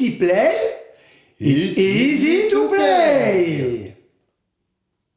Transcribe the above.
easy play, it's easy to.